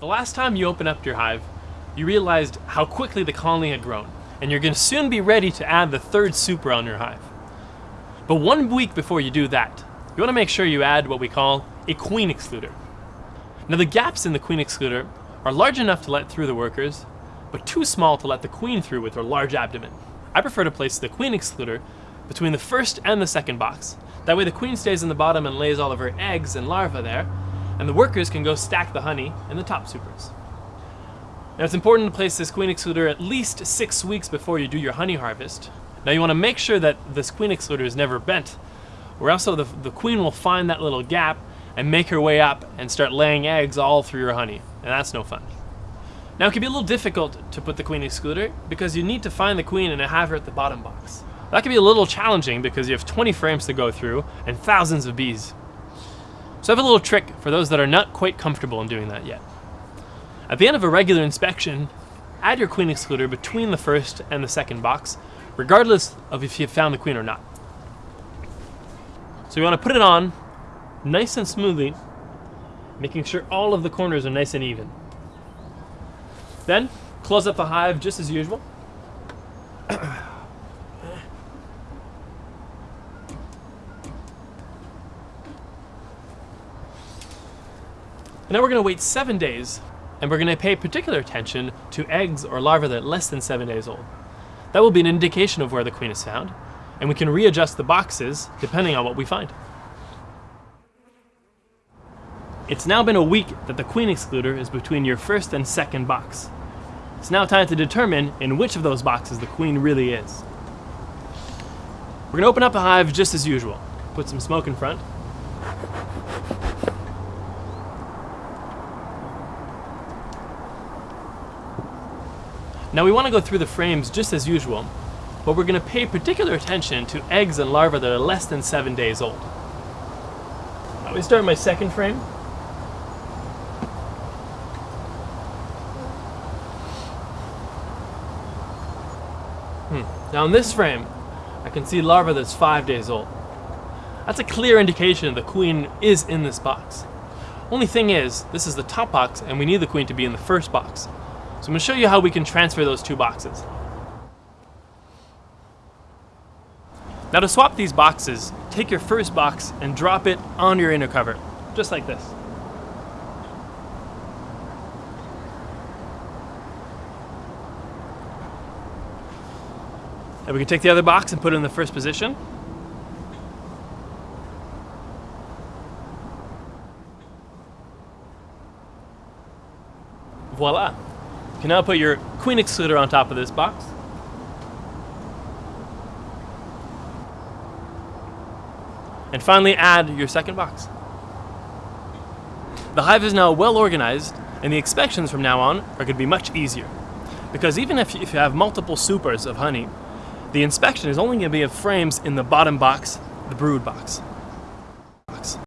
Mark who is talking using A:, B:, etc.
A: The last time you opened up your hive, you realized how quickly the colony had grown, and you're going to soon be ready to add the third super on your hive. But one week before you do that, you want to make sure you add what we call a queen excluder. Now the gaps in the queen excluder are large enough to let through the workers, but too small to let the queen through with her large abdomen. I prefer to place the queen excluder between the first and the second box. That way the queen stays in the bottom and lays all of her eggs and larvae there, and the workers can go stack the honey in the top supers. Now it's important to place this queen excluder at least six weeks before you do your honey harvest. Now you want to make sure that this queen excluder is never bent, or else the, the queen will find that little gap and make her way up and start laying eggs all through your honey, and that's no fun. Now it can be a little difficult to put the queen excluder because you need to find the queen and have her at the bottom box. That can be a little challenging because you have 20 frames to go through and thousands of bees. So I have a little trick for those that are not quite comfortable in doing that yet. At the end of a regular inspection, add your queen excluder between the first and the second box, regardless of if you've found the queen or not. So you want to put it on nice and smoothly, making sure all of the corners are nice and even. Then, close up the hive just as usual. now we're going to wait seven days, and we're going to pay particular attention to eggs or larvae that are less than seven days old. That will be an indication of where the queen is found, and we can readjust the boxes depending on what we find. It's now been a week that the queen excluder is between your first and second box. It's now time to determine in which of those boxes the queen really is. We're going to open up the hive just as usual. Put some smoke in front. Now we want to go through the frames just as usual, but we're going to pay particular attention to eggs and larvae that are less than seven days old. Now we start my second frame. Hmm. Now in this frame, I can see larva that's five days old. That's a clear indication the queen is in this box. Only thing is, this is the top box and we need the queen to be in the first box. So I'm going to show you how we can transfer those two boxes. Now to swap these boxes, take your first box and drop it on your inner cover, just like this. And we can take the other box and put it in the first position. Voila. You can now put your queen excluder on top of this box. And finally add your second box. The hive is now well organized and the inspections from now on are going to be much easier. Because even if you have multiple supers of honey, the inspection is only going to be of frames in the bottom box, the brood box.